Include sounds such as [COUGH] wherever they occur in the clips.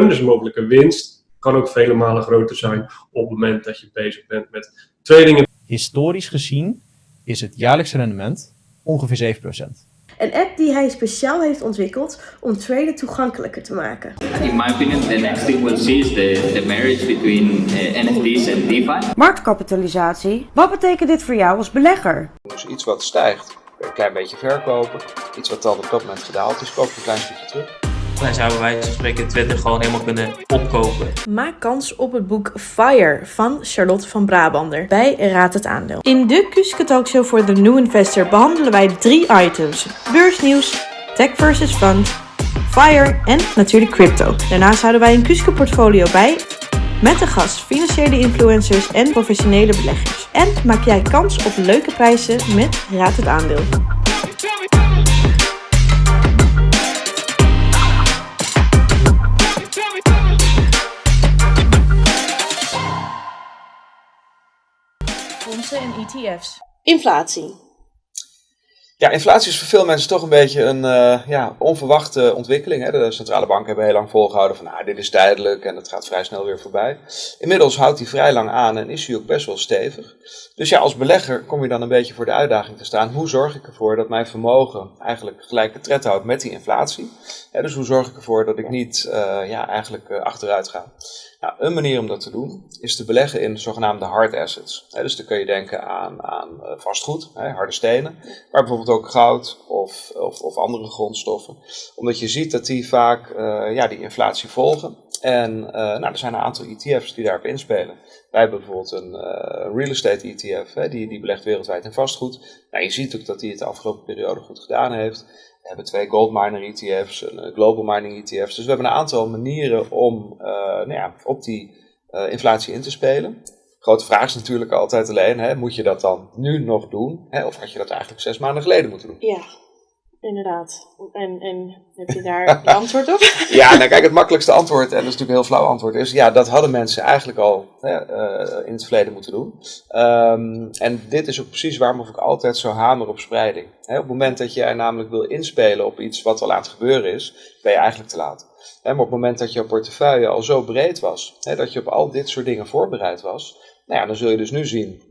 Dus mogelijke winst kan ook vele malen groter zijn op het moment dat je bezig bent met trading. Historisch gezien is het jaarlijkse rendement ongeveer 7%. Een app die hij speciaal heeft ontwikkeld om traden toegankelijker te maken. In my opinion, the next thing we'll see is the, the marriage between uh, NFT's and DeFi. Marktkapitalisatie. Wat betekent dit voor jou als belegger? Dus iets wat stijgt, een klein beetje verkopen. Iets wat dan op dat moment gedaald is, koop je een klein stukje terug. Dan zouden wij spreken Twitter gewoon helemaal kunnen opkopen. Maak kans op het boek Fire van Charlotte van Brabander bij Raad het Aandeel. In de Kuske Talkshow voor de New Investor behandelen wij drie items. Beursnieuws, Tech versus Fund, Fire en natuurlijk crypto. Daarnaast houden wij een Kuske portfolio bij met de gast financiële influencers en professionele beleggers. En maak jij kans op leuke prijzen met Raad het Aandeel. Fondsen en ETF's. Inflatie. Ja, inflatie is voor veel mensen toch een beetje een uh, ja, onverwachte ontwikkeling. Hè. De centrale banken hebben heel lang volgehouden van nou, dit is tijdelijk en het gaat vrij snel weer voorbij. Inmiddels houdt hij vrij lang aan en is hij ook best wel stevig. Dus ja, als belegger kom je dan een beetje voor de uitdaging te staan. Hoe zorg ik ervoor dat mijn vermogen eigenlijk gelijke tred houdt met die inflatie? dus hoe zorg ik ervoor dat ik niet uh, ja, eigenlijk uh, achteruit ga? Een manier om dat te doen is te beleggen in zogenaamde hard assets. dus dan kun je denken aan, aan vastgoed, harde stenen, maar bijvoorbeeld ook goud of, of, of, andere grondstoffen. Omdat je ziet dat die vaak uh, ja, die inflatie volgen. En uh, nou, er zijn een aantal ETF's die daarop inspelen. Wij hebben bijvoorbeeld een real estate ETF, die, die belegt wereldwijd in vastgoed. Nou, je ziet ook dat die het de afgelopen periode goed gedaan heeft. We hebben twee gold miner ETF's, een global mining ETF's. Dus we hebben een aantal manieren om nou ja, op die inflatie in te spelen grote vraag is natuurlijk altijd alleen, hè, moet je dat dan nu nog doen? Hè, of had je dat eigenlijk zes maanden geleden moeten doen? Ja, inderdaad. En, en heb je daar [LAUGHS] een antwoord op? ja, nou kijk, het makkelijkste antwoord, en dat is natuurlijk een heel flauw antwoord, is ja, dat hadden mensen eigenlijk al hè, uh, in het verleden moeten doen. Um, en dit is ook precies waarom ik altijd zo hamer op spreiding. Hè, op het moment dat er namelijk wil inspelen op iets wat al aan het gebeuren is, ben je eigenlijk te laat. Hè, maar op het moment dat jouw portefeuille al zo breed was, hè, dat je op al dit soort dingen voorbereid was, nou ja, dan zul je dus nu zien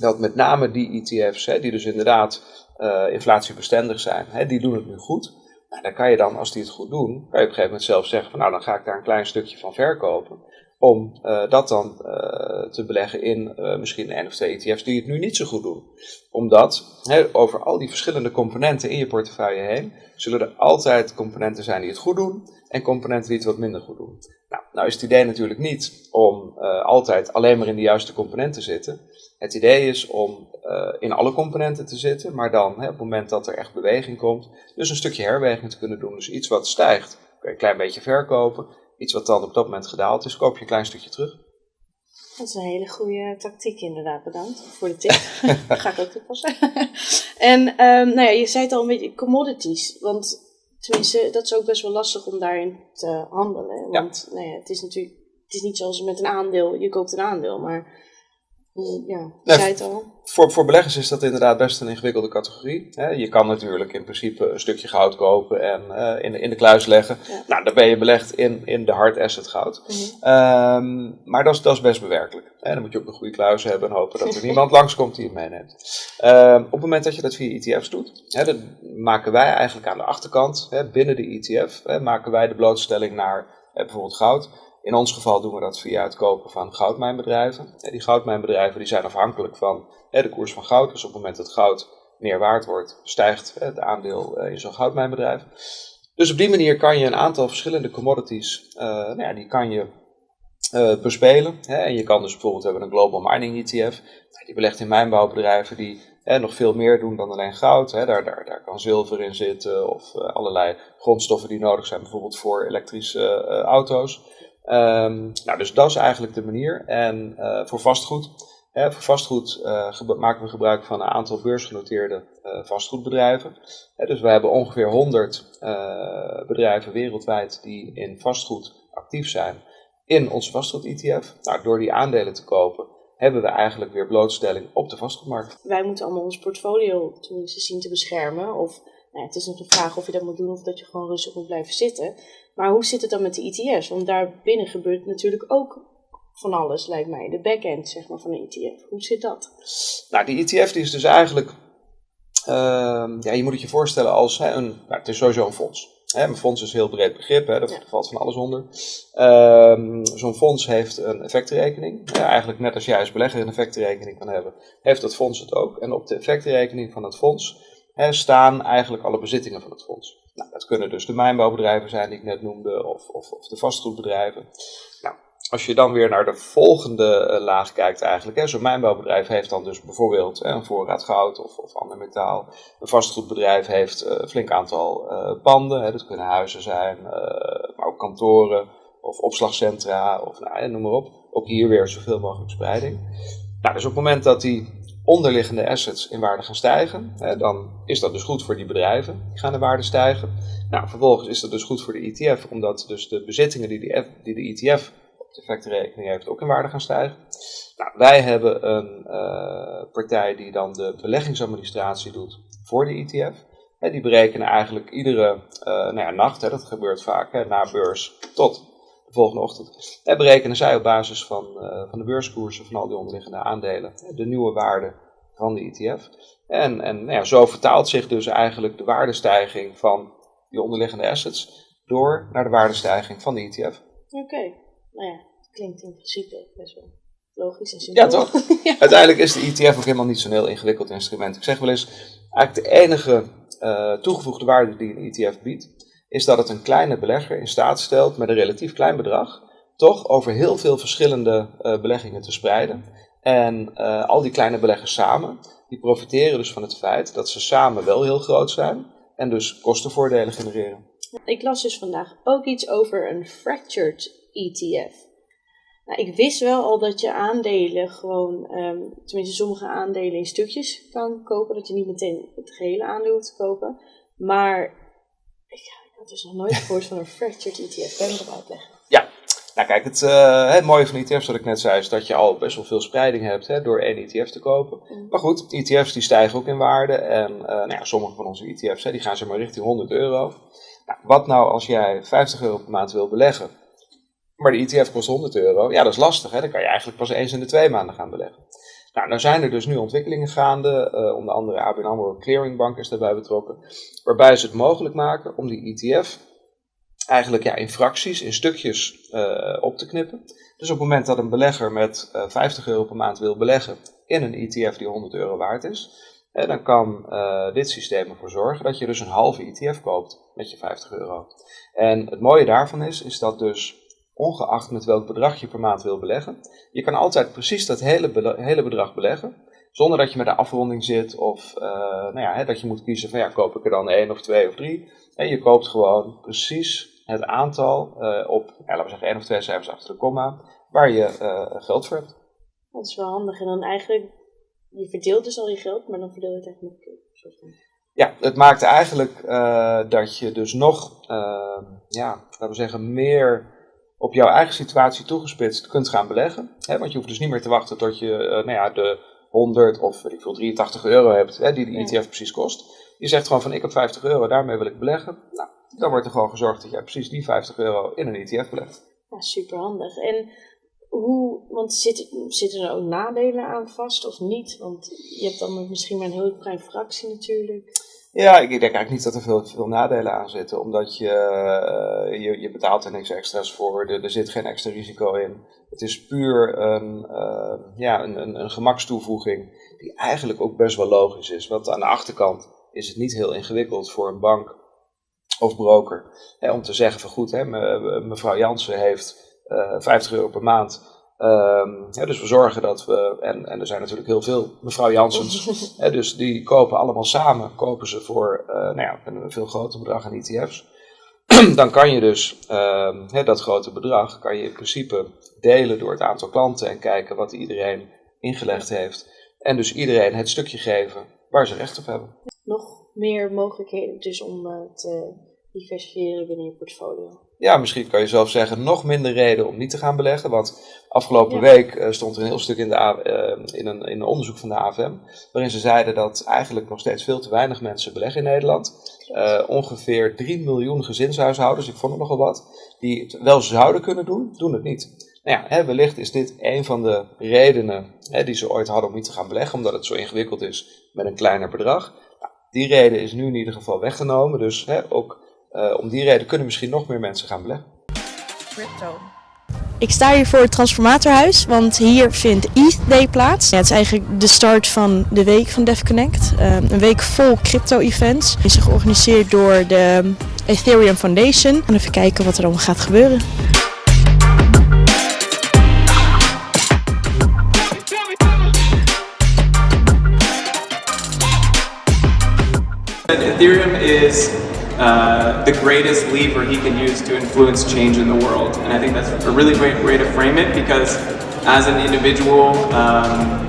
dat met name die ETF's, hè, die dus inderdaad uh, inflatiebestendig zijn, hè, die doen het nu goed. Nou, dan kan je dan, als die het goed doen, kan je op een gegeven moment zelf zeggen van nou, dan ga ik daar een klein stukje van verkopen. Om uh, dat dan uh, te beleggen in misschien één of twee ETF's die het nu niet zo goed doen. Omdat hè, over al die verschillende componenten in je portefeuille heen, zullen er altijd componenten zijn die het goed doen en componenten die het wat minder goed doen. Nou, nou is het idee natuurlijk niet om altijd alleen maar in de juiste componenten te zitten. Het idee is om uh, in alle componenten te zitten, maar dan hè, op het moment dat er echt beweging komt, dus een stukje herweging te kunnen doen. Dus iets wat stijgt, kun je een klein beetje verkopen. Iets wat dan op dat moment gedaald is, koop je een klein stukje terug. Dat is een hele goede tactiek inderdaad, bedankt voor de tip. dat [LAUGHS] ga ik ook toepassen. en um, nou ja, je zei het al een beetje, commodities. Want Tenminste, dat is ook best wel lastig om daarin te handelen. Want ja. Nou ja, het is natuurlijk het is niet zoals met een aandeel, je koopt een aandeel, maar ja, nee, zei het al. Voor, voor beleggers is dat inderdaad best een ingewikkelde categorie. Je kan natuurlijk in principe een stukje goud kopen en uh, in, de, in de kluis leggen. Ja. Nou, dan ben je belegd in, in de hard asset goud. Mm -hmm. um, maar dat is, dat is best bewerkelijk. Hè? Dan moet je ook een goede kluis hebben en hopen dat er [LAUGHS] niemand langskomt die het meeneemt. Um, op het moment dat je dat via ETF's doet, hè, dan maken wij eigenlijk aan de achterkant, hè, binnen de ETF, hè, maken wij de blootstelling naar bijvoorbeeld goud in ons geval doen we dat via het kopen van goudmijnbedrijven. Die goudmijnbedrijven die zijn afhankelijk van de koers van goud. Dus op het moment dat goud meer waard wordt, stijgt het aandeel eh, in zo'n goudmijnbedrijf. Dus op die manier kan je een aantal verschillende commodities, uh, nou ja, die kan je uh, bespelen. Hè. En je kan dus bijvoorbeeld hebben een Global Mining ETF. Die belegt in mijnbouwbedrijven die hè, nog veel meer doen dan alleen goud. Hè. Daar, daar, daar kan zilver in zitten of allerlei grondstoffen die nodig zijn, bijvoorbeeld voor elektrische auto's. Um, nou, dus dat is eigenlijk de manier. En uh, voor vastgoed, hè, voor vastgoed uh, maken we gebruik van een aantal beursgenoteerde uh, vastgoedbedrijven. Dus we hebben ongeveer 100 bedrijven wereldwijd die in vastgoed actief zijn in onze vastgoed-ETF. Nou, door die aandelen te kopen hebben we eigenlijk weer blootstelling op de vastgoedmarkt. Wij moeten allemaal ons portfolio tenminste zien te beschermen. Of Nou, het is nog de vraag of je dat moet doen of dat je gewoon rustig moet blijven zitten. Maar hoe zit het dan met de ETF's? Want daar binnen gebeurt natuurlijk ook van alles, lijkt mij. De backend zeg maar, van een ETF. Hoe zit dat? Nou, die ETF die is dus eigenlijk, ehm, ja, je moet het je voorstellen als hè, een, nou, het is sowieso een fonds. Hè, een fonds is een heel breed begrip, hè, daar valt van alles onder. Ehm, Zo'n fonds heeft een effectenrekening. Ja, eigenlijk net als jij als belegger een effectenrekening kan hebben, heeft dat fonds het ook. En op de effectenrekening van het fonds staan eigenlijk alle bezittingen van het fonds. Nou, dat kunnen dus de mijnbouwbedrijven zijn die ik net noemde, of, of, of de vastgoedbedrijven. Nou, als je dan weer naar de volgende eh, laag kijkt eigenlijk, zo'n mijnbouwbedrijf heeft dan dus bijvoorbeeld hè, een voorraad goud of, of ander metaal. Een vastgoedbedrijf heeft eh, een flink aantal eh, panden, hè, dat kunnen huizen zijn, maar ook kantoren of opslagcentra of nou, hè, noem maar op. Ook hier weer zoveel mogelijk spreiding. Nou, dus op het moment dat die onderliggende assets in waarde gaan stijgen, hè, dan is dat dus goed voor die bedrijven, die gaan in waarde stijgen. Nou, vervolgens is dat dus goed voor de ETF, omdat dus de bezittingen die, die, de ETF op de effectenrekening heeft ook in waarde gaan stijgen. Nou, wij hebben een eh, partij die dan de beleggingsadministratie doet voor de ETF. Die berekenen eigenlijk iedere eh, nou ja, nacht, hè, dat gebeurt vaak hè, na beurs tot de volgende ochtend. Hè, berekenen zij op basis van, eh, van de beurskoersen van al die onderliggende aandelen de nieuwe waarde van de ETF. En, en nou ja, zo vertaalt zich dus eigenlijk de waardestijging van die onderliggende assets door naar de waardestijging van de ETF. Oké, nou ja, klinkt in principe best wel logisch en simpel. [LAUGHS] Ja, toch? Uiteindelijk is de ETF ook helemaal niet zo'n heel ingewikkeld instrument. Ik zeg wel eens, eigenlijk de enige eh, toegevoegde waarde die een ETF biedt, is dat het een kleine belegger in staat stelt met een relatief klein bedrag, toch over heel veel verschillende eh, beleggingen te spreiden. En eh, al die kleine beleggers samen, die profiteren dus van het feit dat ze samen wel heel groot zijn en dus kostenvoordelen genereren. Ik las dus vandaag ook iets over een fractured ETF. Nou, ik wist wel al dat je aandelen gewoon, ehm, tenminste sommige aandelen in stukjes kan kopen. Dat je niet meteen het gehele aandeel hoeft te kopen. Maar had dus nog nooit gehoord van een fractured ETF. Kan je dat uitleggen? Ja, nou kijk, het, eh, het mooie van ETF's, wat ik net zei, is dat je al best wel veel spreiding hebt hè, door één ETF te kopen. Maar goed, ETF's die stijgen ook in waarde. En eh, nou ja, sommige van onze ETF's hè, die gaan zeg maar richting 100 euro. Nou, wat nou als jij 50 euro per maand wil beleggen, maar de ETF kost 100 euro? Ja, dat is lastig. Hè? Dan kan je eigenlijk pas eens in de twee maanden gaan beleggen. Nou, nou zijn er dus nu ontwikkelingen gaande, eh, onder andere ABN AMRO Clearingbank is daarbij betrokken, waarbij ze het mogelijk maken om die ETF eigenlijk ja, in fracties, in stukjes eh, op te knippen. Dus op het moment dat een belegger met eh, 50 euro per maand wil beleggen in een ETF die 100 euro waard is, dan kan dit systeem ervoor zorgen dat je dus een halve ETF koopt met je 50 euro. En het mooie daarvan is, is dat dus ongeacht met welk bedrag je per maand wil beleggen, je kan altijd precies dat hele, hele bedrag beleggen, zonder dat je met de afronding zit of eh, nou ja, hè, dat je moet kiezen van ja, koop ik er dan één of twee of drie. En je koopt gewoon precies het aantal eh, op, ja, laten we zeggen, één of twee cijfers achter de komma, waar je eh, geld voor hebt. Dat is wel handig. En dan eigenlijk, je verdeelt dus al je geld, maar dan verdeel je het echt van. Ja, het maakt eigenlijk dat je dus nog, ja, laten we zeggen, meer op jouw eigen situatie toegespitst kunt gaan beleggen. Hè? Want je hoeft dus niet meer te wachten tot je eh, nou ja, de 100 of ik veel, 83 euro hebt, hè, die de Ja. ETF precies kost. Je zegt gewoon van ik heb 50 euro, daarmee wil ik beleggen. Nou, dan wordt er gewoon gezorgd dat jij precies die 50 euro in een ETF belegt. Ja, super handig. En hoe, want zitten, zitten er ook nadelen aan vast of niet? Want je hebt dan misschien maar een heel klein fractie natuurlijk. Ja, ik denk eigenlijk niet dat er veel, veel nadelen aan zitten, omdat je, eh, je, je betaalt er niks extra's voor, er, er zit geen extra risico in. Het is puur een, eh, ja, een, een, een gemakstoevoeging die eigenlijk ook best wel logisch is. Want aan de achterkant is het niet heel ingewikkeld voor een bank of broker hè, om te zeggen van goed, hè, me- mevrouw Jansen heeft eh 50 euro per maand. Ehm, ja, dus we zorgen dat we, en, en er zijn natuurlijk heel veel mevrouw Jansens, [LAUGHS] Hè, dus die kopen allemaal samen, kopen ze voor eh, nou ja, een veel groter bedrag aan ETF's. [CLEARS THROAT] Dan kan je dus ehm, hè, dat grote bedrag kan je in principe delen door het aantal klanten en kijken wat iedereen ingelegd heeft. En dus iedereen het stukje geven waar ze recht op hebben. Nog meer mogelijkheden dus om eh, te diversifiëren binnen je portfolio. ja, misschien kan je zelf zeggen, nog minder reden om niet te gaan beleggen. Want afgelopen Ja. week eh, stond er een heel stuk in, de, eh, in, een, in een onderzoek van de AFM, waarin ze zeiden dat eigenlijk nog steeds veel te weinig mensen beleggen in Nederland. Eh, ongeveer 3 miljoen gezinshuishoudens, ik vond het nogal wat, die het wel zouden kunnen doen, doen het niet. Nou ja, hè, wellicht is dit een van de redenen hè, die ze ooit hadden om niet te gaan beleggen, omdat het zo ingewikkeld is met een kleiner bedrag. Nou, die reden is nu in ieder geval weggenomen, dus hè, ook eh, om die reden kunnen misschien nog meer mensen gaan beleggen. Ik sta hier voor het transformatorhuis, want hier vindt ETH Day plaats. Ja, het is eigenlijk de start van de week van DevConnect. Um, een week vol crypto-events. Het is georganiseerd door de Ethereum Foundation. En even kijken wat er allemaal gaat gebeuren. Ethereum is uh, the greatest lever he can use to influence change in the world. And I think that's a really great way to frame it because as an individual, um,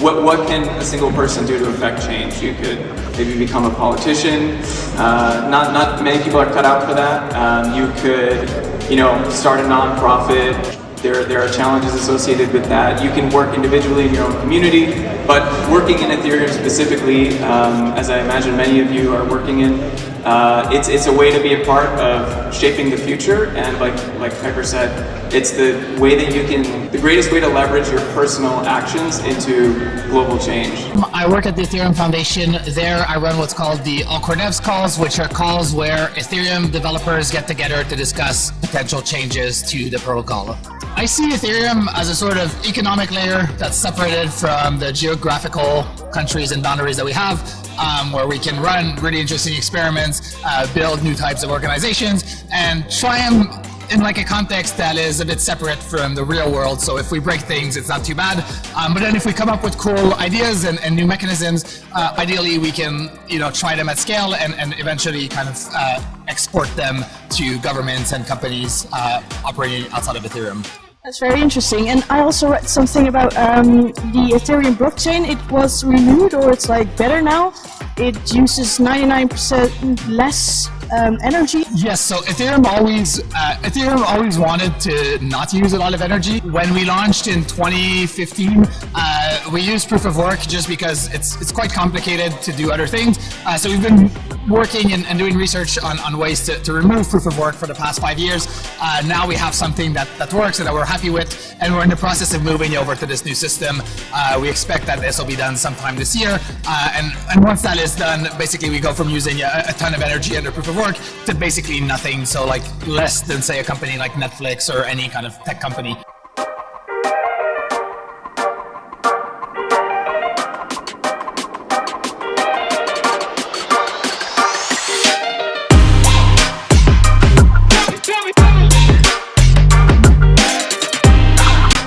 what, what can a single person do to affect change? You could maybe become a politician. Uh, not, not many people are cut out for that. Um, you could, you know, start a nonprofit. There, there are challenges associated with that. You can work individually in your own community, but working in Ethereum specifically, um, as I imagine many of you are working in, uh, it's, it's a way to be a part of shaping the future. And like, like Piper said, it's the way that you can, the greatest way to leverage your personal actions into global change. I work at the Ethereum Foundation. There, I run what's called the All-Core Devs calls, which are calls where Ethereum developers get together to discuss potential changes to the protocol. I see Ethereum as a sort of economic layer that's separated from the geographical countries and boundaries that we have, um, where we can run really interesting experiments, uh, build new types of organizations, and try them in like a context that is a bit separate from the real world. So if we break things, it's not too bad. Um, but then if we come up with cool ideas and, and new mechanisms, uh, ideally we can you know try them at scale and, and eventually kind of uh, export them to governments and companies uh, operating outside of Ethereum. That's very interesting. And I also read something about um, the Ethereum blockchain. It was renewed, or it's like better now. It uses 99% less um, energy. Yes, so Ethereum always uh, Ethereum always wanted to not use a lot of energy. When we launched in 2015, uh, we used proof of work just because it's it's quite complicated to do other things. Uh, so we've been working and, and doing research on, on ways to, to remove proof of work for the past five years. Uh, now we have something that, that works and that we're happy with, and we're in the process of moving over to this new system. Uh, we expect that this will be done sometime this year, uh, and, and once that is done, basically we go from using a, a ton of energy under proof of work to basically nothing, so like less than say a company like Netflix or any kind of tech company.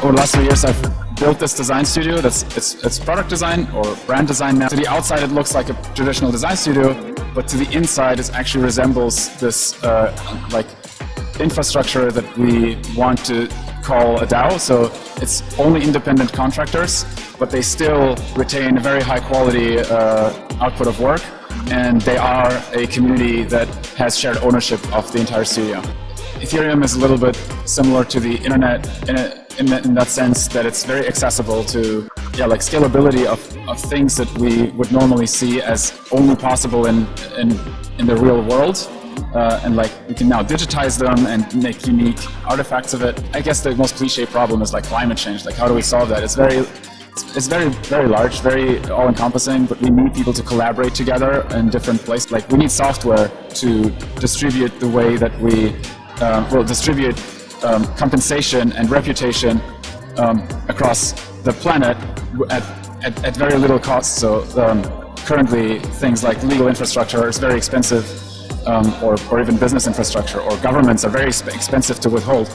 over the last few years I've built this design studio that's it's, it's product design or brand design now. To the outside it looks like a traditional design studio, but to the inside it actually resembles this uh, like infrastructure that we want to call a DAO. So it's only independent contractors, but they still retain a very high quality uh, output of work and they are a community that has shared ownership of the entire studio. Ethereum is a little bit similar to the internet in, a, in, the, in that sense that it's very accessible to yeah like scalability of, of things that we would normally see as only possible in in, in the real world uh, and like we can now digitize them and make unique artifacts of it. I guess the most cliche problem is like climate change. Like how do we solve that? It's very it's, very very large, very all-encompassing, but we need people to collaborate together in different places. Like we need software to distribute the way that we uh, will distribute um, compensation and reputation um, across the planet at, at, at very little cost. So um, currently things like legal infrastructure is very expensive um, or, or even business infrastructure or governments are very expensive to withhold.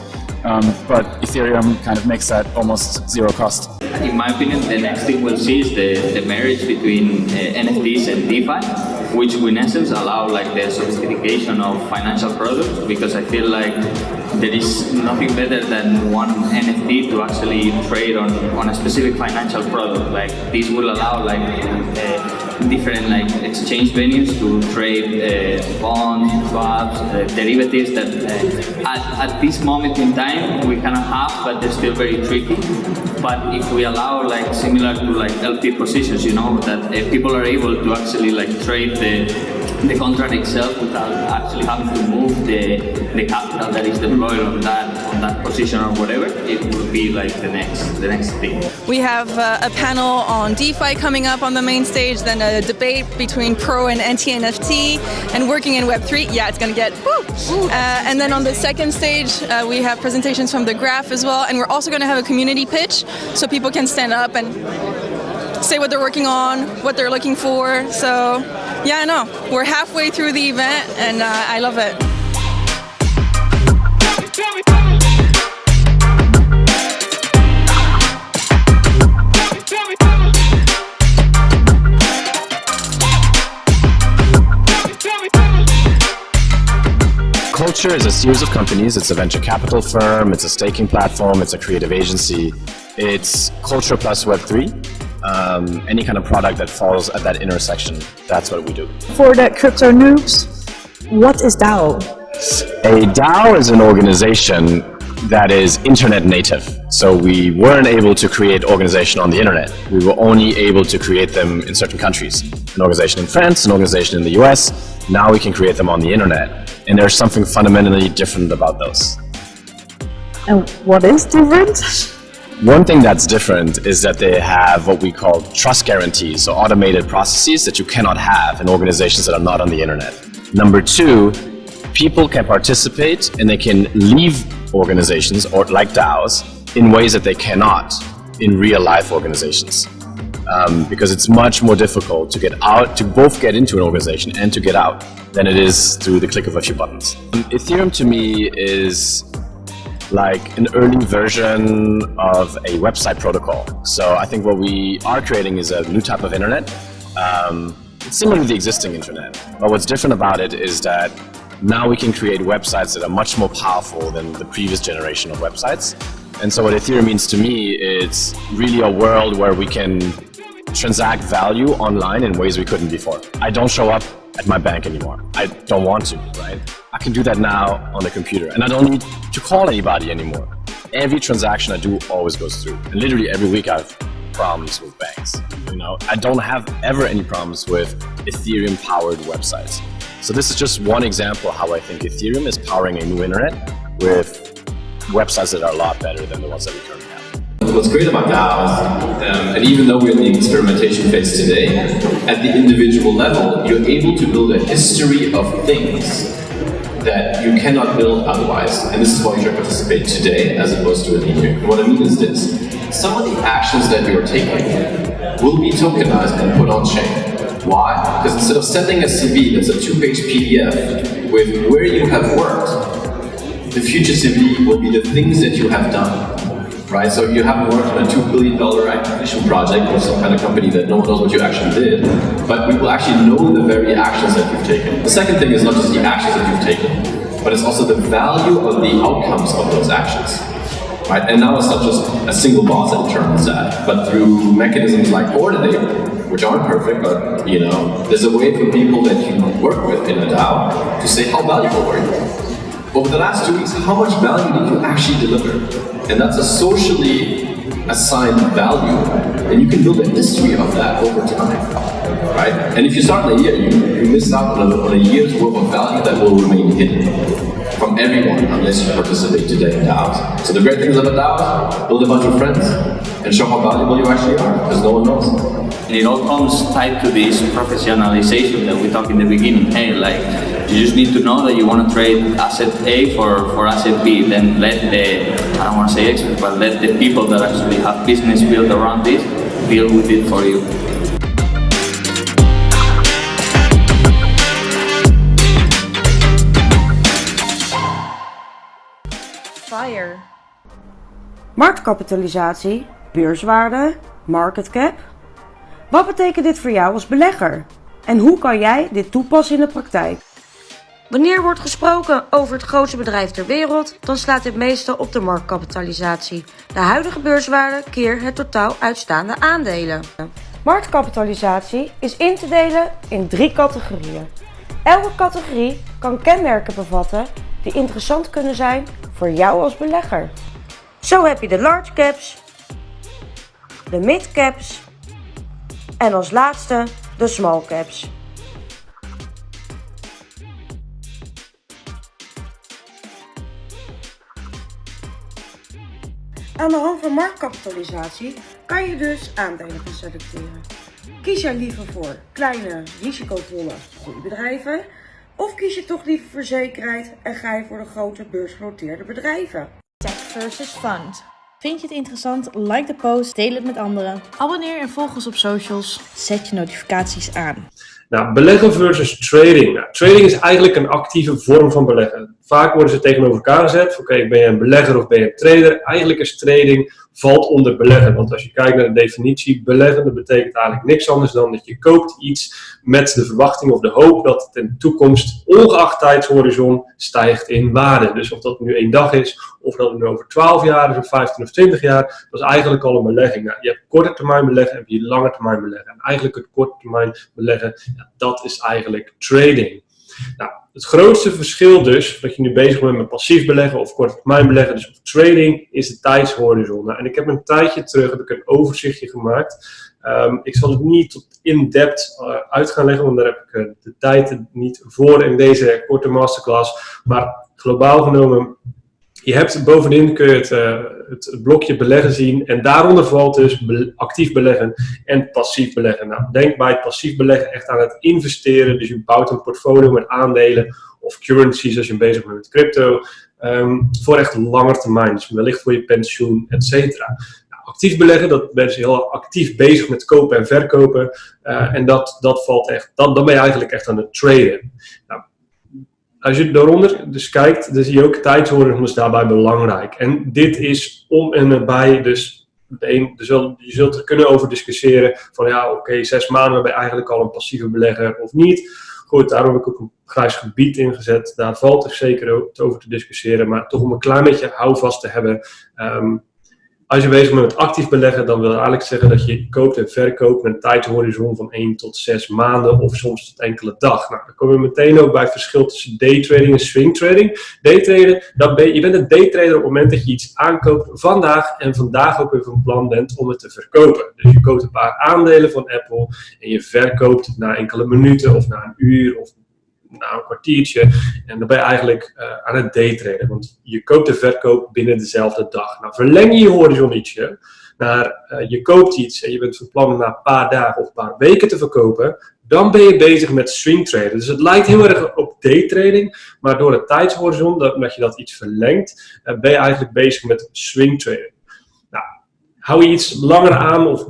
Um, but Ethereum kind of makes that almost zero cost. In my opinion, the next thing we'll see is the, the marriage between uh, NFTs and DeFi, which will in essence allow like the sophistication of financial products because I feel like there is nothing better than one NFT to actually trade on, on a specific financial product. Like this will allow like uh, different like exchange venues to trade uh, bonds, swaps, uh, derivatives that uh, at, at this moment in time we cannot have, but they're still very tricky. But if we allow like similar to like LP positions, you know, that uh, people are able to actually like trade the the contract itself without actually having to move the, the capital that is deployed on that on that position or whatever, it will be like the next the next thing. We have uh, a panel on DeFi coming up on the main stage, then a debate between Pro and anti-NFT, and working in Web3. Yeah, it's gonna get woo! Uh, and then on the second stage, uh, we have presentations from the Graph as well, and we're also gonna have a community pitch, so people can stand up and say what they're working on, what they're looking for. So, yeah, I know. We're halfway through the event, and uh, I love it. Culture is a series of companies. It's a venture capital firm, it's a staking platform, it's a creative agency. It's culture plus Web3. Um, any kind of product that falls at that intersection, that's what we do. For the crypto noobs, what is DAO? A DAO is an organization that is internet native. So we weren't able to create organization on the internet. We were only able to create them in certain countries. An organization in France, an organization in the US. Now we can create them on the internet. And there's something fundamentally different about those. And what is different? One thing that's different is that they have what we call trust guarantees, so automated processes that you cannot have in organizations that are not on the internet. Number two, people can participate and they can leave organizations or like DAOs in ways that they cannot in real life organizations. Um, because it's much more difficult to get out, to both get into an organization and to get out than it is through the click of a few buttons. Um, Ethereum to me is like an early version of a website protocol. So I think what we are creating is a new type of internet. Um, it's similar to the existing internet, but what's different about it is that now we can create websites that are much more powerful than the previous generation of websites. And so what Ethereum means to me, it's really a world where we can transact value online in ways we couldn't before. I don't show up at my bank anymore. I don't want to, right? I can do that now on the computer and I don't need to call anybody anymore. Every transaction I do always goes through. And literally every week I have problems with banks. You know, I don't have ever any problems with Ethereum powered websites. So this is just one example how I think Ethereum is powering a new internet with websites that are a lot better than the ones that we currently. What's great about DAOs, um, and even though we're in the experimentation phase today, at the individual level, you're able to build a history of things that you cannot build otherwise. And this is why you should participate today as opposed to in a year. What I mean is this. Some of the actions that you're taking will be tokenized and put on chain. Why? Because instead of sending a CV that's a two-page PDF with where you have worked, the future CV will be the things that you have done right? So you haven't worked on a $2 billion acquisition project or some kind of company that no one knows what you actually did, but we will actually know the very actions that you've taken. The second thing is not just the actions that you've taken, but it's also the value of the outcomes of those actions. Right? And now it's not just a single boss that determines that, but through mechanisms like Coordinate, which aren't perfect, but you know, there's a way for people that you work with in a DAO to say how valuable were you over the last two weeks, how much value did you actually deliver? And that's a socially assigned value, and you can build a history of that over time, right? And if you start in a year, you, you miss out on a, on a year's worth of value that will remain hidden from everyone unless you participate today in DAOs. So the great things about DAOs, build a bunch of friends and show how valuable you actually are, because no one knows. And it all comes tied to this professionalization that we talked in the beginning. Hey, like, you just need to know that you want to trade asset A for, for asset B. Then let the, I don't want to say experts, but let the people that actually have business built around this deal with it for you. Fire. Marktkapitalisatie, beurswaarde, market cap. Wat betekent dit voor jou als belegger? En hoe kan jij dit toepassen in de praktijk? Wanneer wordt gesproken over het grootste bedrijf ter wereld, dan slaat dit meestal op de marktkapitalisatie, de huidige beurswaarde keer het totaal uitstaande aandelen. Marktkapitalisatie is in te delen in drie categorieën. Elke categorie kan kenmerken bevatten die interessant kunnen zijn voor jou als belegger. Zo heb je de large caps, de mid caps en als laatste de small caps. Aan de hand van marktkapitalisatie kan je dus aandelen gaan selecteren. Kies jij liever voor kleine, risicovolle groeibedrijven? Of kies je toch liever voor zekerheid en ga je voor de grote beursgenoteerde bedrijven? Tech versus Fund. Vind je het interessant? Like de post, deel het met anderen. Abonneer en volg ons op socials. Zet je notificaties aan. Nou, beleggen versus trading. Nou, trading is eigenlijk een actieve vorm van beleggen. Vaak worden ze tegenover elkaar gezet. Oké, ben je een belegger of ben je een trader? Eigenlijk is trading valt onder beleggen. Want als je kijkt naar de definitie, beleggen, dat betekent eigenlijk niks anders dan dat je koopt iets met de verwachting of de hoop dat het in de toekomst, ongeacht tijdshorizon, stijgt in waarde. Dus of dat nu één dag is, of dat het nu over 12 jaar is, of 15 of 20 jaar, dat is eigenlijk al een belegging. Nou, je hebt korte termijn beleggen en je lange termijn beleggen. En eigenlijk het korte termijn beleggen, dat is eigenlijk trading. Nou, het grootste verschil dus, dat je nu bezig bent met passief beleggen of korte termijn beleggen, dus of trading, is de tijdshorizon. Nou, en ik heb een tijdje terug heb ik een overzichtje gemaakt. Um, ik zal het niet tot in-depth uh, uit gaan leggen, want daar heb ik uh, de tijd niet voor in deze korte masterclass. Maar globaal genomen je hebt bovenin kun je het, uh, het, blokje beleggen zien en daaronder valt dus actief beleggen en passief beleggen. Nou, denk bij het passief beleggen echt aan het investeren. Dus je bouwt een portfolio met aandelen of currencies als je bezig bent met crypto. Um, voor echt langer termijn, dus wellicht voor je pensioen, et cetera. Nou, actief beleggen, dat ben je heel actief bezig met kopen en verkopen. Uh, en dat, dat valt echt, dat, dan ben je eigenlijk echt aan het traden. Nou, als je daaronder dus kijkt, dan zie je ook tijdshorizon is daarbij belangrijk. En dit is om en nabij, dus een, je zult er kunnen over discussiëren van ja, oké, zes maanden ben je eigenlijk al een passieve belegger of niet. Goed, daarom heb ik ook een grijs gebied ingezet. Daar valt er zeker over te discussiëren, maar toch om een klein beetje houvast te hebben. Um, als je bezig bent met actief beleggen, dan wil dat eigenlijk zeggen dat je koopt en verkoopt met een tijdhorizon van 1 tot 6 maanden of soms tot enkele dag. Nou, dan komen we meteen ook bij het verschil tussen daytrading en swingtrading. Daytraden, dat ben, je bent een daytrader op het moment dat je iets aankoopt vandaag en vandaag ook weer van plan bent om het te verkopen. Dus je koopt een paar aandelen van Apple en je verkoopt na enkele minuten of na een uur of na een kwartiertje. En dan ben je eigenlijk uh, aan het daytraden. Want je koopt en verkoopt binnen dezelfde dag. Nou, verleng je je horizon ietsje. Naar, uh, je koopt iets en je bent van plan na een paar dagen of een paar weken te verkopen. Dan ben je bezig met swing traden. Dus het lijkt heel erg op daytrading. Maar door het tijdshorizon, dat, dat je dat iets verlengt, uh, ben je eigenlijk bezig met swing trading. Nou, hou je iets langer aan of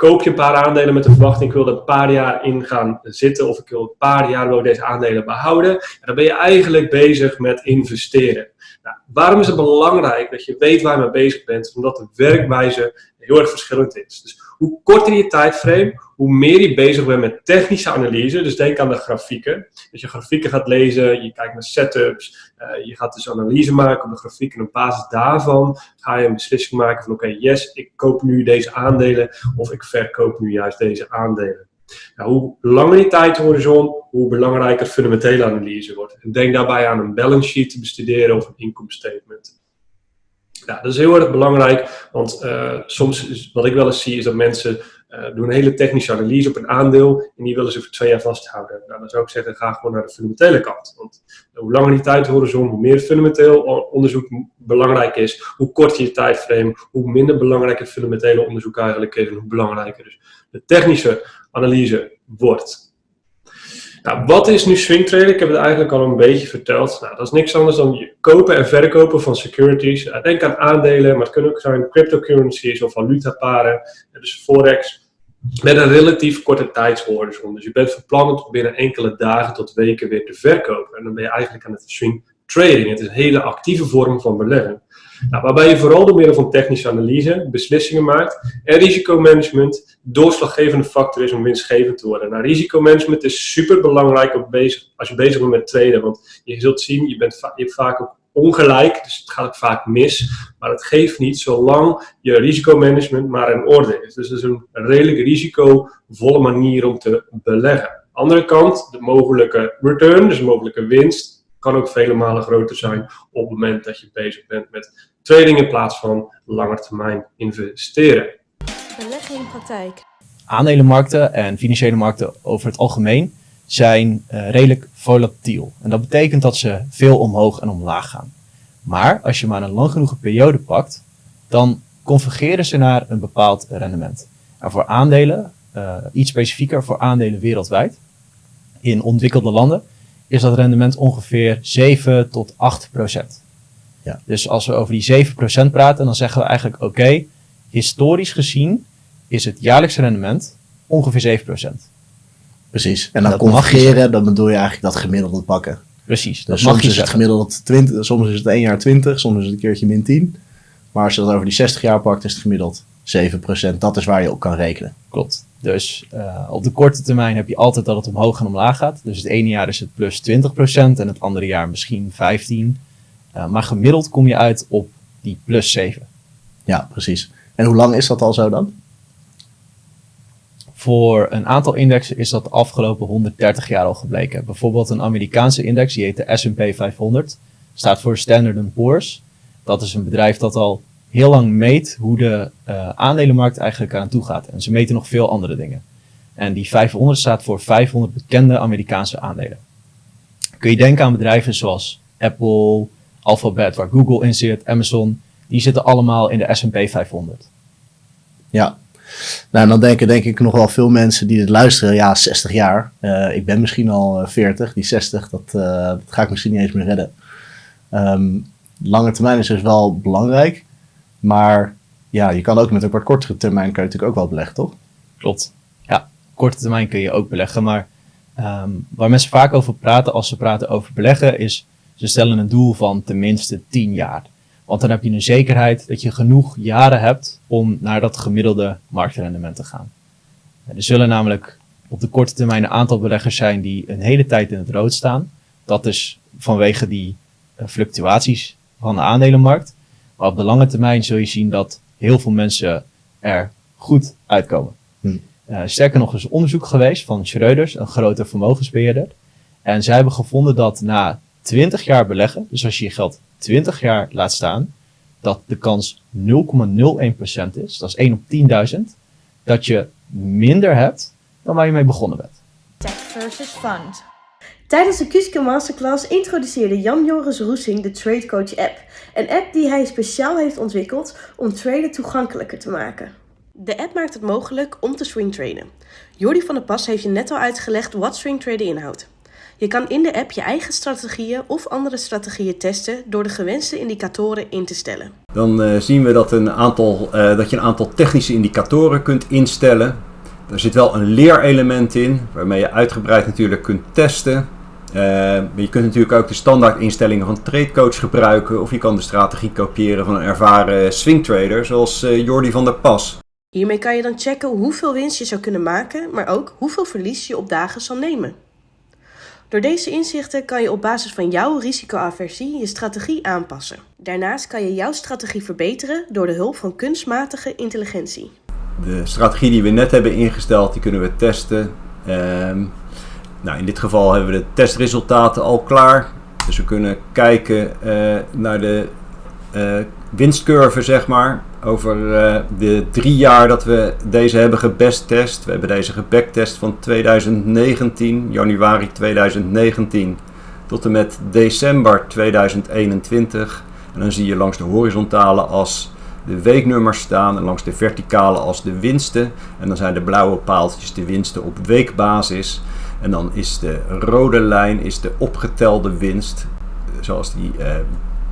koop je een paar aandelen met de verwachting, ik wil er een paar jaar in gaan zitten of ik wil een paar jaar wil deze aandelen behouden. En dan ben je eigenlijk bezig met investeren. Nou, waarom is het belangrijk dat je weet waar je mee bezig bent? Omdat de werkwijze heel erg verschillend is. Dus hoe korter je tijdframe, hoe meer je bezig bent met technische analyse. Dus denk aan de grafieken. Dat je grafieken gaat lezen, je kijkt naar setups, uh, je gaat dus analyse maken op de grafiek. En op basis daarvan ga je een beslissing maken van oké, yes, ik koop nu deze aandelen of ik verkoop nu juist deze aandelen. Nou, hoe langer die tijdhorizon, hoe belangrijker fundamentele analyse wordt. En denk daarbij aan een balance sheet te bestuderen of een income statement. Ja, dat is heel erg belangrijk, want uh, soms, is, wat ik wel eens zie, is dat mensen uh, doen een hele technische analyse op een aandeel en die willen ze voor twee jaar vasthouden. Nou, dan zou ik zeggen, ga gewoon naar de fundamentele kant. Want hoe langer die tijdhorizon, hoe meer fundamenteel onderzoek belangrijk is, hoe korter je tijdframe, hoe minder belangrijk het fundamentele onderzoek eigenlijk is en hoe belangrijker dus de technische analyse wordt. Nou, wat is nu swing trading? Ik heb het eigenlijk al een beetje verteld. Nou, dat is niks anders dan kopen en verkopen van securities. Denk aan aandelen, maar het kunnen ook zijn cryptocurrencies of valutaparen. Dus forex. Met een relatief korte tijdshorizon. Dus je bent van plan om binnen enkele dagen tot weken weer te verkopen. En dan ben je eigenlijk aan het swing trading. Het is een hele actieve vorm van beleggen. Nou, waarbij je vooral door middel van technische analyse beslissingen maakt en risicomanagement doorslaggevende factor is om winstgevend te worden. Nou, risicomanagement is super belangrijk als je bezig bent met traden, want je zult zien, je, bent je hebt vaak ook ongelijk, dus het gaat ook vaak mis. Maar het geeft niet zolang je risicomanagement maar in orde is. Dus het is een redelijk risicovolle manier om te beleggen. Andere kant, de mogelijke return, dus de mogelijke winst, kan ook vele malen groter zijn op het moment dat je bezig bent met trading in plaats van langetermijn investeren. Beleggen in praktijk. Aandelenmarkten en financiële markten over het algemeen zijn uh, redelijk volatiel. En dat betekent dat ze veel omhoog en omlaag gaan. Maar als je maar een lang genoeg periode pakt, dan convergeren ze naar een bepaald rendement. En voor aandelen, uh, iets specifieker voor aandelen wereldwijd, in ontwikkelde landen, is dat rendement ongeveer 7 tot 8 procent. Ja. Dus als we over die 7 procent praten, dan zeggen we eigenlijk oké, okay, historisch gezien is het jaarlijkse rendement ongeveer 7 procent. Precies. En dan convergeren, dan bedoel je eigenlijk dat gemiddelde pakken. Precies. Dus soms is het gemiddeld 20, soms is het 1 jaar 20, soms is het een keertje min 10. Maar als je dat over die 60 jaar pakt, is het gemiddeld 7%. Dat is waar je op kan rekenen. Klopt. Dus uh, op de korte termijn heb je altijd dat het omhoog en omlaag gaat. Dus het ene jaar is het plus 20% en het andere jaar misschien 15%. Uh, maar gemiddeld kom je uit op die plus 7. Ja, precies. En hoe lang is dat al zo dan? Voor een aantal indexen is dat de afgelopen 130 jaar al gebleken. Bijvoorbeeld een Amerikaanse index, die heet de S&P 500, staat voor Standard Poor's. Dat is een bedrijf dat al heel lang meet hoe de uh, aandelenmarkt eigenlijk aan toe gaat. En ze meten nog veel andere dingen. En die 500 staat voor 500 bekende Amerikaanse aandelen. Kun je denken aan bedrijven zoals Apple, Alphabet, waar Google in zit, Amazon. Die zitten allemaal in de S&P 500. Ja, nou, dan denken denk ik nog wel veel mensen die dit luisteren, ja, 60 jaar. Uh, ik ben misschien al 40, die 60, dat, uh, dat, ga ik misschien niet eens meer redden. Um, lange termijn is dus wel belangrijk, maar ja, je kan ook met een wat kortere termijn kun je natuurlijk ook wel beleggen, toch? Klopt. Ja, korte termijn kun je ook beleggen, maar um, waar mensen vaak over praten als ze praten over beleggen is, ze stellen een doel van tenminste 10 jaar. Want dan heb je een zekerheid dat je genoeg jaren hebt om naar dat gemiddelde marktrendement te gaan. Er zullen namelijk op de korte termijn een aantal beleggers zijn die een hele tijd in het rood staan. Dat is vanwege die uh, fluctuaties van de aandelenmarkt. Maar op de lange termijn zul je zien dat heel veel mensen er goed uitkomen. Hm. Uh, sterker nog, er is onderzoek geweest van Schreuders, een grote vermogensbeheerder. En zij hebben gevonden dat na 20 jaar beleggen, dus als je je geld 20 jaar laat staan, dat de kans 0,01% is, dat is 1 op 10.000, dat je minder hebt dan waar je mee begonnen bent. Tech versus fund. Tijdens de Kuske Masterclass introduceerde Jan-Joris Roesing de Trade Coach app. Een app die hij speciaal heeft ontwikkeld om traden toegankelijker te maken. De app maakt het mogelijk om te swingtraden. Jordi van der Pas heeft je net al uitgelegd wat swingtraden inhoudt. Je kan in de app je eigen strategieën of andere strategieën testen door de gewenste indicatoren in te stellen. Dan uh, zien we dat, een aantal, uh, dat je een aantal technische indicatoren kunt instellen. Er zit wel een leerelement in, waarmee je uitgebreid natuurlijk kunt testen. Maar je kunt natuurlijk ook de standaard instellingen van TradeCoach gebruiken of je kan de strategie kopiëren van een ervaren swingtrader zoals Jordi van der Pas. Hiermee kan je dan checken hoeveel winst je zou kunnen maken, maar ook hoeveel verlies je op dagen zal nemen. Door deze inzichten kan je op basis van jouw risicoaversie je strategie aanpassen. Daarnaast kan je jouw strategie verbeteren door de hulp van kunstmatige intelligentie. De strategie die we net hebben ingesteld, die kunnen we testen. Um, nou, in dit geval hebben we de testresultaten al klaar. Dus we kunnen kijken uh, naar de uh, winstcurve, zeg maar. Over uh, de drie jaar dat we deze hebben gebesttest. We hebben deze gebacktest van 2019, januari 2019, tot en met december 2021. En dan zie je langs de horizontale as de weeknummers staan en langs de verticale as de winsten. En dan zijn de blauwe paaltjes de winsten op weekbasis. En dan is de rode lijn is de opgetelde winst, zoals die uh,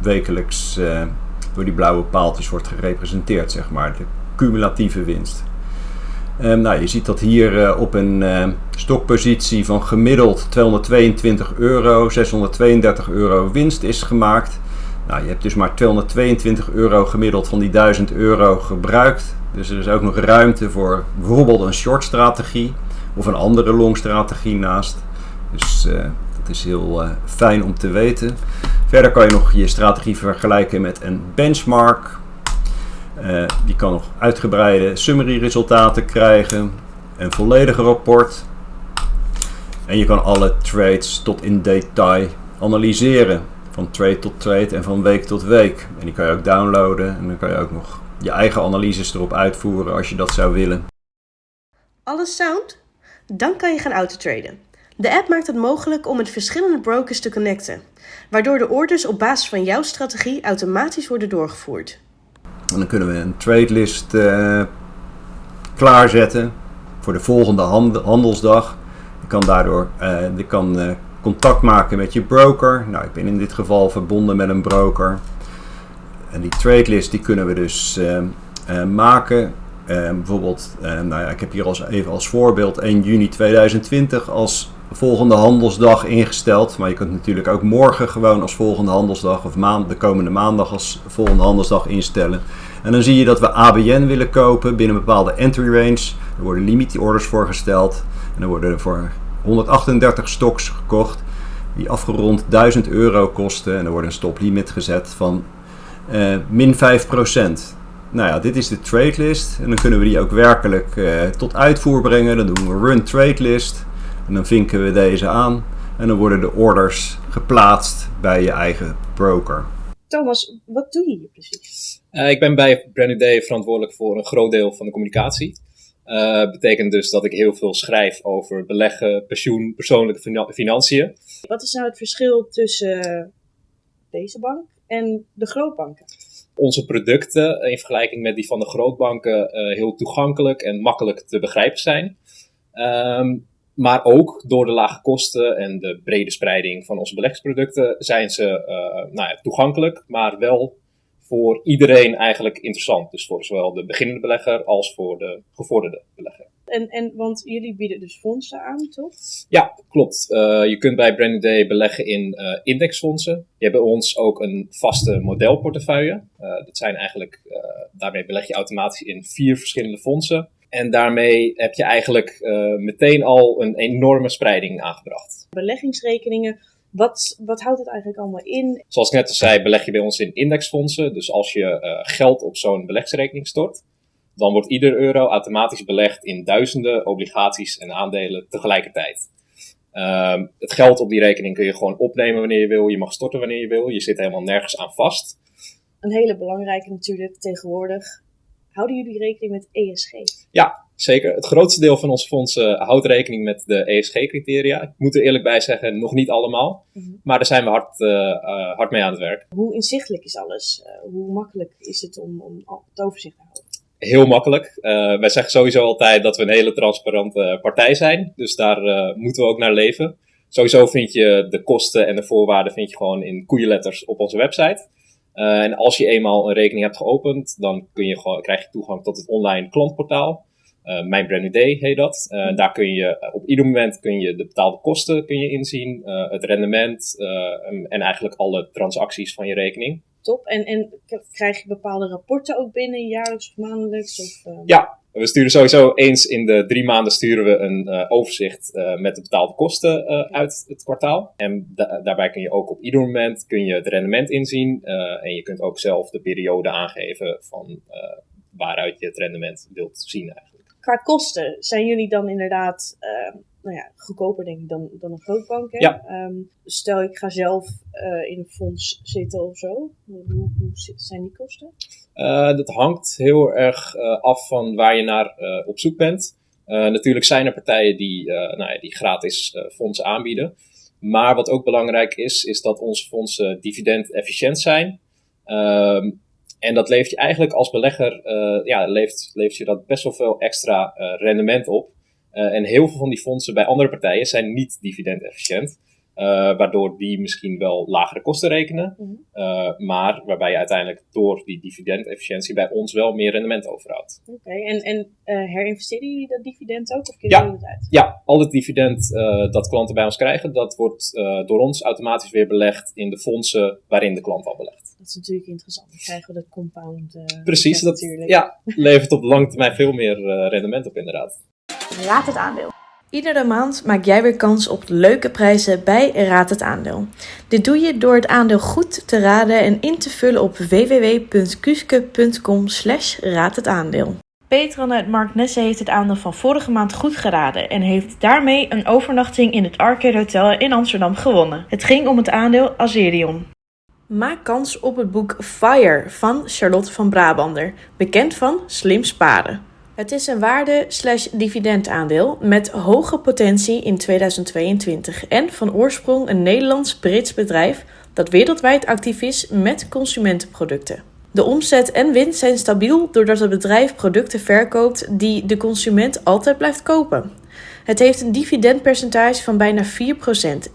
wekelijks uh, door die blauwe paaltjes wordt gerepresenteerd, zeg maar, de cumulatieve winst. Um, nou, je ziet dat hier op een stokpositie van gemiddeld 222 euro, 632 euro winst is gemaakt. Nou, je hebt dus maar 222 euro gemiddeld van die 1000 euro gebruikt. Dus er is ook nog ruimte voor bijvoorbeeld een short strategie of een andere long strategie naast. Dus uh, dat is heel fijn om te weten. Verder kan je nog je strategie vergelijken met een benchmark. Uh, die kan nog uitgebreide summary resultaten krijgen. Een volledige rapport. En je kan alle trades tot in detail analyseren. Van trade tot trade en van week tot week. En die kan je ook downloaden. En dan kan je ook nog je eigen analyses erop uitvoeren als je dat zou willen. Alles sound? Dan kan je gaan autotraden. De app maakt het mogelijk om met verschillende brokers te connecten, waardoor de orders op basis van jouw strategie automatisch worden doorgevoerd. En dan kunnen we een trade list uh, klaarzetten voor de volgende handelsdag. Je kan daardoor uh, je kan, uh, contact maken met je broker. Nou, ik ben in dit geval verbonden met een broker. En die trade list die kunnen we dus maken. Bijvoorbeeld, nou ja, ik heb hier als, even als voorbeeld 1 juni 2020 als volgende handelsdag ingesteld. Maar je kunt natuurlijk ook morgen gewoon als volgende handelsdag of maand, de komende maandag als volgende handelsdag instellen. En dan zie je dat we ABN willen kopen binnen een bepaalde entry range. Er worden limit orders voorgesteld. En er worden er voor 138 stocks gekocht die afgerond 1000 euro kosten. En er wordt een stoplimit gezet van uh, min 5%. Nou ja, dit is de trade list. En dan kunnen we die ook werkelijk uh, tot uitvoer brengen. Dan doen we run trade list. En dan vinken we deze aan en dan worden de orders geplaatst bij je eigen broker. Thomas, wat doe je hier precies? Uh, ik ben bij Brand Day verantwoordelijk voor een groot deel van de communicatie. Uh, betekent dus dat ik heel veel schrijf over beleggen, pensioen, persoonlijke financiën. Wat is nou het verschil tussen deze bank en de grootbanken? Onze producten in vergelijking met die van de grootbanken uh, heel toegankelijk en makkelijk te begrijpen zijn. Um, maar ook door de lage kosten en de brede spreiding van onze beleggingsproducten zijn ze uh, nou ja, toegankelijk, maar wel voor iedereen eigenlijk interessant. Dus voor zowel de beginnende belegger als voor de gevorderde belegger. En, en want jullie bieden dus fondsen aan, toch? Ja, klopt. Uh, je kunt bij Branded Day beleggen in uh, indexfondsen. Je hebt bij ons ook een vaste modelportefeuille. dat zijn eigenlijk, daarmee beleg je automatisch in vier verschillende fondsen. En daarmee heb je eigenlijk uh, meteen al een enorme spreiding aangebracht. Beleggingsrekeningen, wat, wat houdt het eigenlijk allemaal in? Zoals ik net al zei, beleg je bij ons in indexfondsen. Dus als je uh, geld op zo'n beleggingsrekening stort, dan wordt ieder euro automatisch belegd in duizenden obligaties en aandelen tegelijkertijd. Uh, het geld op die rekening kun je gewoon opnemen wanneer je wil. Je mag storten wanneer je wil. Je zit helemaal nergens aan vast. Een hele belangrijke natuurlijk tegenwoordig Houden jullie rekening met ESG? Ja, zeker. Het grootste deel van onze fondsen houdt rekening met de ESG-criteria. Ik moet er eerlijk bij zeggen, nog niet allemaal. Mhm. Maar daar zijn we hard, uh, hard mee aan het werk. Hoe inzichtelijk is alles? Hoe makkelijk is het om, om het overzicht te houden? Heel makkelijk. Uh, wij zeggen sowieso altijd dat we een hele transparante partij zijn. Dus daar moeten we ook naar leven. Sowieso vind je de kosten en de voorwaarden vind je gewoon in koeienletters op onze website. Uh, en als je eenmaal een rekening hebt geopend, dan kun je gewoon, krijg je toegang tot het online klantportaal. Uh, Mijn Brand New Day heet dat. Uh, daar kun je op ieder moment kun je de betaalde kosten kun je inzien, het rendement en, en, eigenlijk alle transacties van je rekening. Top. En, en krijg je bepaalde rapporten ook binnen, jaarlijks of maandelijks? Of, Ja, we sturen sowieso eens in de drie maanden sturen we een overzicht met de betaalde kosten uit het kwartaal. En da daarbij kun je ook op ieder moment kun je het rendement inzien. en je kunt ook zelf de periode aangeven van waaruit je het rendement wilt zien eigenlijk. Qua kosten, zijn jullie dan inderdaad nou ja, goedkoper denk ik dan, dan een grootbank? Hè? Ja. Um, stel ik ga zelf in een fonds zitten of zo, hoe, hoe zijn die kosten? Uh, dat hangt heel erg af van waar je naar op zoek bent. natuurlijk zijn er partijen die, nou ja, die gratis fondsen aanbieden. Maar wat ook belangrijk is, is dat onze fondsen dividend-efficiënt zijn. Ehm, en dat levert je eigenlijk als belegger, ja, levert, levert je dat best wel veel extra rendement op. en heel veel van die fondsen bij andere partijen zijn niet dividend-efficiënt. Uh, waardoor die misschien wel lagere kosten rekenen. Mm uh, maar waarbij je uiteindelijk door die dividendefficiëntie bij ons wel meer rendement overhoudt. Oké, okay. en, en uh, herinvesteren jullie dat dividend ook? Of ja, jullie dat uit? ja, al het dividend dat klanten bij ons krijgen, dat wordt door ons automatisch weer belegd in de fondsen waarin de klant al belegt. Dat is natuurlijk interessant. Dan krijgen we dat compound. Precies, dat natuurlijk. ja, levert op lange termijn veel meer rendement op inderdaad. Raad het aandeel. Iedere maand maak jij weer kans op leuke prijzen bij Raad het Aandeel. Dit doe je door het aandeel goed te raden en in te vullen op www.kuske.com slash raad het aandeel. Petran uit Mark Nesse heeft het aandeel van vorige maand goed geraden en heeft daarmee een overnachting in het Arcade Hotel in Amsterdam gewonnen. Het ging om het aandeel Azerion. Maak kans op het boek Fire van Charlotte van Brabander, bekend van Slim Sparen. Het is een waarde-dividendaandeel met hoge potentie in 2022 en van oorsprong een Nederlands-Brits bedrijf dat wereldwijd actief is met consumentenproducten. De omzet en winst zijn stabiel doordat het bedrijf producten verkoopt die de consument altijd blijft kopen. Het heeft een dividendpercentage van bijna 4%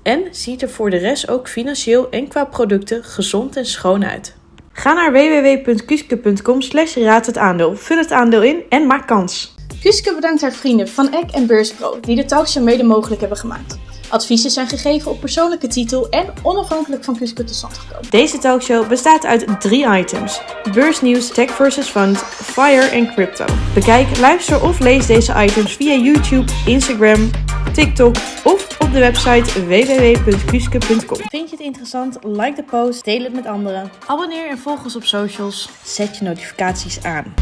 en ziet er voor de rest ook financieel en qua producten gezond en schoon uit. Ga naar www.kuske.com slash raad het aandeel, vul het aandeel in en maak kans. Kuske bedankt haar vrienden Van Eck en Beurspro die de talkshow mede mogelijk hebben gemaakt. Adviezen zijn gegeven op persoonlijke titel en onafhankelijk van Kuske tot stand gekomen. Deze talkshow bestaat uit drie items. Beursnieuws, tech versus fund, fire en crypto. Bekijk, luister of lees deze items via YouTube, Instagram, TikTok of op de website www.kuske.com. Vind je het interessant? Like de post, deel het met anderen. Abonneer en volg ons op socials. Zet je notificaties aan.